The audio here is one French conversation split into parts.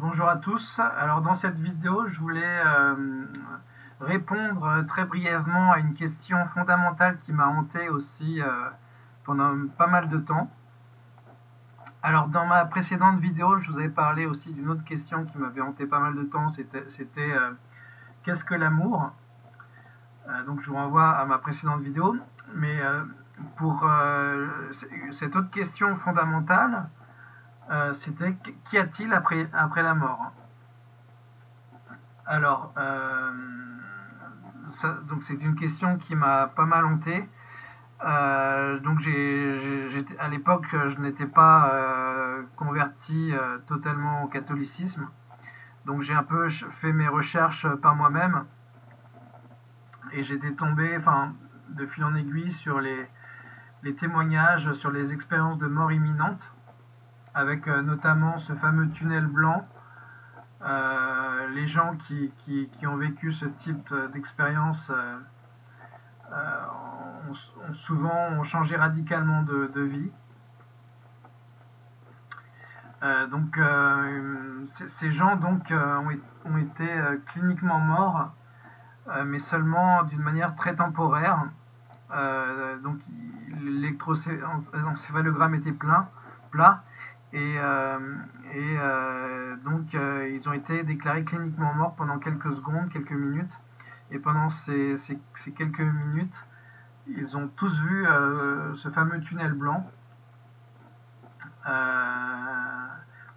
Bonjour à tous. Alors dans cette vidéo, je voulais euh, répondre très brièvement à une question fondamentale qui m'a hanté aussi euh, pendant pas mal de temps. Alors dans ma précédente vidéo, je vous avais parlé aussi d'une autre question qui m'avait hanté pas mal de temps, c'était euh, qu'est-ce que l'amour? Donc je vous renvoie à ma précédente vidéo. Mais pour cette autre question fondamentale, euh, c'était qu'y a-t-il après, après la mort Alors, euh, donc c'est une question qui m'a pas mal hanté. Euh, donc à l'époque, je n'étais pas converti totalement au catholicisme. Donc j'ai un peu fait mes recherches par moi-même. Et j'étais tombé, enfin, de fil en aiguille sur les témoignages, sur les expériences de mort imminente avec euh, notamment ce fameux tunnel blanc. Euh, les gens qui, ont vécu ce type d'expérience euh, ont, souvent changé radicalement de, vie. donc ces gens donc ont, été cliniquement morts, mais seulement d'une manière très temporaire. donc l'électroencéphalogramme était plein, plat, et, euh, euh, donc, euh, ils ont été déclarés cliniquement morts pendant quelques secondes, quelques minutes. Et pendant ces, quelques minutes, ils ont tous vu ce fameux tunnel blanc,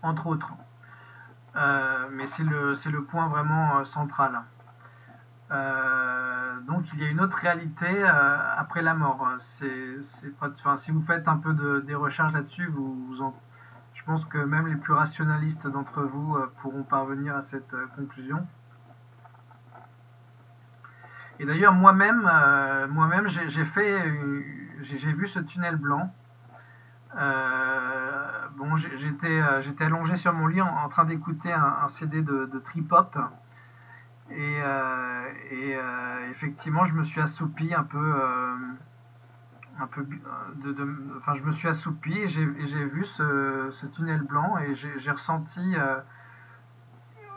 entre autres. mais c'est le, point vraiment central. donc il y a une autre réalité après la mort. Si vous faites un peu des recherches là-dessus, vous, vous en je pense que même les plus rationalistes d'entre vous euh, pourront parvenir à cette euh, conclusion. Et d'ailleurs, moi-même, euh, moi-même, j'ai fait, j'ai vu ce tunnel blanc. bon, j'étais, j'étais allongé sur mon lit en, train d'écouter un, CD de, trip hop. Et, et effectivement, je me suis assoupi un peu un peu de, enfin je me suis assoupi et j'ai vu ce, tunnel blanc et j'ai ressenti euh,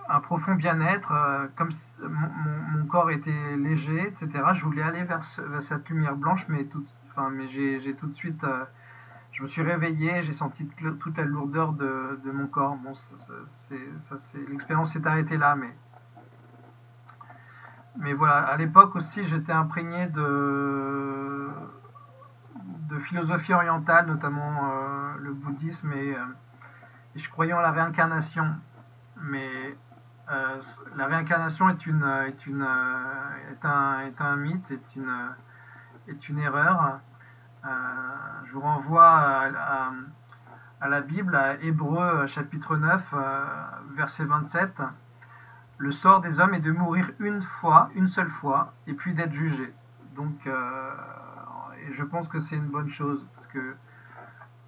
un profond bien-être euh, comme si mon, corps était léger etc je voulais aller vers, cette lumière blanche mais tout enfin mais j'ai tout de suite euh, je me suis réveillé j'ai senti toute la lourdeur de, mon corps. Bon l'expérience s'est arrêtée là mais mais voilà. À l'époque aussi j'étais imprégné de philosophie orientale, notamment euh, le bouddhisme, euh, et, je croyais en la réincarnation. Mais euh, la réincarnation est, une, est, une, est, un, est un mythe, est une, est une erreur. je vous renvoie à, à, la Bible, à Hébreu chapitre 9, verset 27. Le sort des hommes est de mourir une fois, une seule fois, et puis d'être jugé. Donc, je pense que c'est une bonne chose, parce que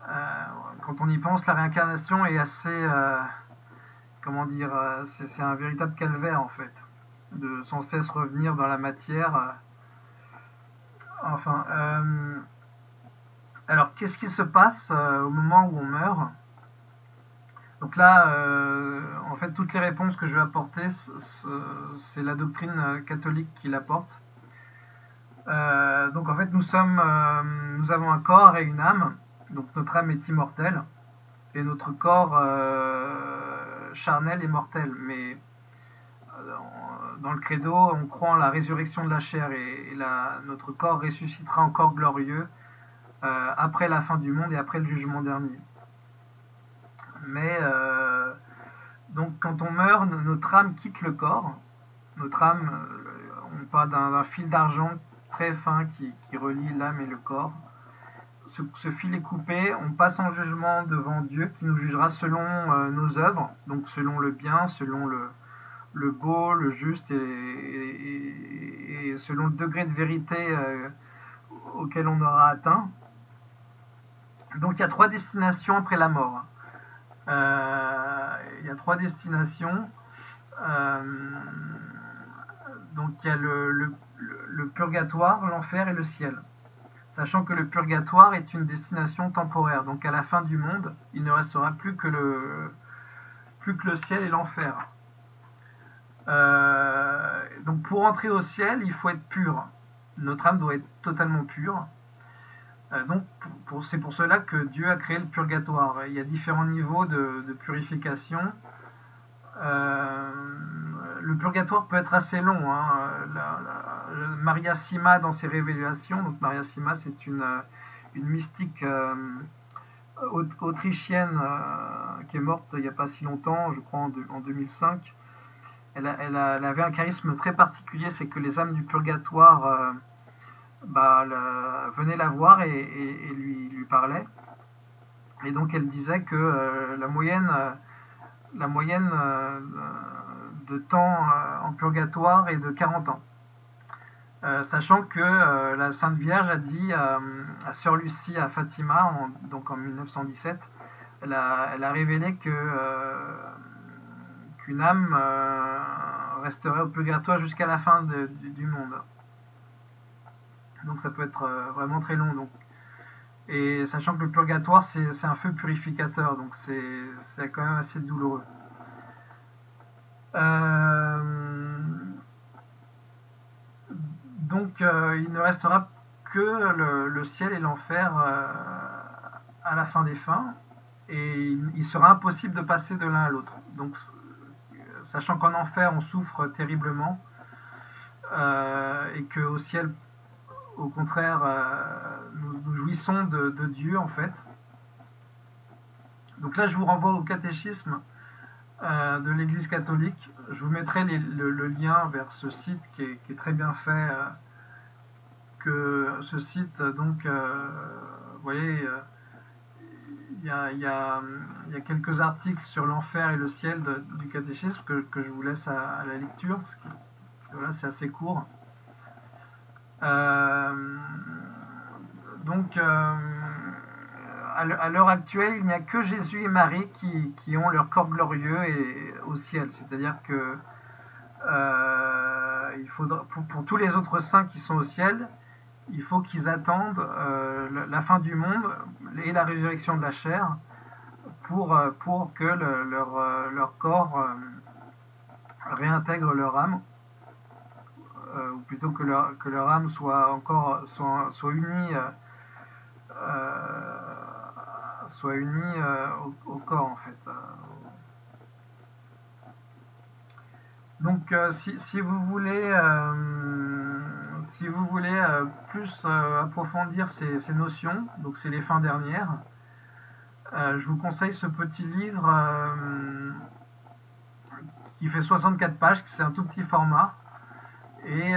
euh, quand on y pense, la réincarnation est assez, euh, comment dire, euh, c'est un véritable calvaire en fait, de sans cesse revenir dans la matière. enfin, alors qu'est-ce qui se passe au moment où on meurt? Donc là, en fait, toutes les réponses que je vais apporter, c'est la doctrine catholique qui l'apporte. Euh, donc en fait, nous sommes, euh, nous avons un corps et une âme. Donc notre âme est immortelle et notre corps euh, charnel est mortel. Mais dans le credo, on croit en la résurrection de la chair et, notre corps ressuscitera encore glorieux après la fin du monde et après le jugement dernier. Mais donc quand on meurt, notre âme quitte le corps. Notre âme, on parle d'un fil d'argent très fin qui, relie l'âme et le corps. Ce, fil est coupé, on passe en jugement devant Dieu qui nous jugera selon euh, nos œuvres, donc selon le bien, selon le, beau, le juste et, selon le degré de vérité euh, auquel on aura atteint. Donc il y a trois destinations après la mort. Euh, il y a trois destinations. donc il y a le, purgatoire, l'enfer et le ciel. Sachant que le purgatoire est une destination temporaire. Donc à la fin du monde, il ne restera plus que le, plus que le ciel et l'enfer. donc pour entrer au ciel, il faut être pur. Notre âme doit être totalement pure. donc c'est pour cela que Dieu a créé le purgatoire. Il y a différents niveaux de, purification. le purgatoire peut être assez long. Hein. Maria Sima dans ses révélations, donc Maria Sima c'est une, une mystique autrichienne euh, qui est morte il n'y a pas si longtemps, je crois en, 2005. Elle, avait un charisme très particulier, c'est que les âmes du purgatoire euh, bah, venaient la voir et, lui, parlaient. Et donc elle disait que euh, la moyenne de temps en purgatoire est de 40 ans. Euh, sachant que euh, la Sainte Vierge a dit à Sœur Lucie à Fatima, donc en 1917, elle a, révélé que euh, qu'une âme resterait au purgatoire jusqu'à la fin du, monde. Donc ça peut être vraiment très long. Donc. Et sachant que le purgatoire, c'est un feu purificateur, donc c'est quand même assez douloureux. Donc euh, il ne restera que le, ciel et l'enfer euh, à la fin des fins, et il, sera impossible de passer de l'un à l'autre. Donc sachant qu'en enfer on souffre terriblement, euh, et qu'au ciel, au contraire, nous, jouissons de, Dieu en fait. Donc là je vous renvoie au catéchisme de l'Église catholique. Je vous mettrai le, lien vers ce site qui est, très bien fait. Euh, que ce site, donc, euh, vous voyez, euh, il y, a, quelques articles sur l'enfer et le ciel du catéchisme que, je vous laisse à, la lecture, parce que voilà, c'est assez court. donc, à l'heure actuelle, il n'y a que Jésus et Marie qui, ont leur corps glorieux et, au ciel. C'est-à-dire que euh, il faudra, pour, tous les autres saints qui sont au ciel, il faut qu'ils attendent euh, la fin du monde et la résurrection de la chair pour, euh, pour que leur, leur, corps réintègre leur âme, ou plutôt que leur, que leur âme soit encore soit, soit unie soit unis euh, au, corps en fait. Donc euh, si, vous voulez euh, si vous voulez plus approfondir ces, notions, donc c'est les fins dernières, je vous conseille ce petit livre qui fait 64 pages, c'est un tout petit format. Et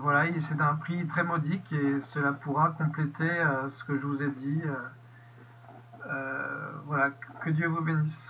voilà, c'est d'un prix très modique et cela pourra compléter ce que je vous ai dit. Euh, voilà, que Dieu vous bénisse.